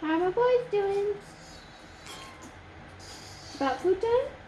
How are my boys doing? About food time?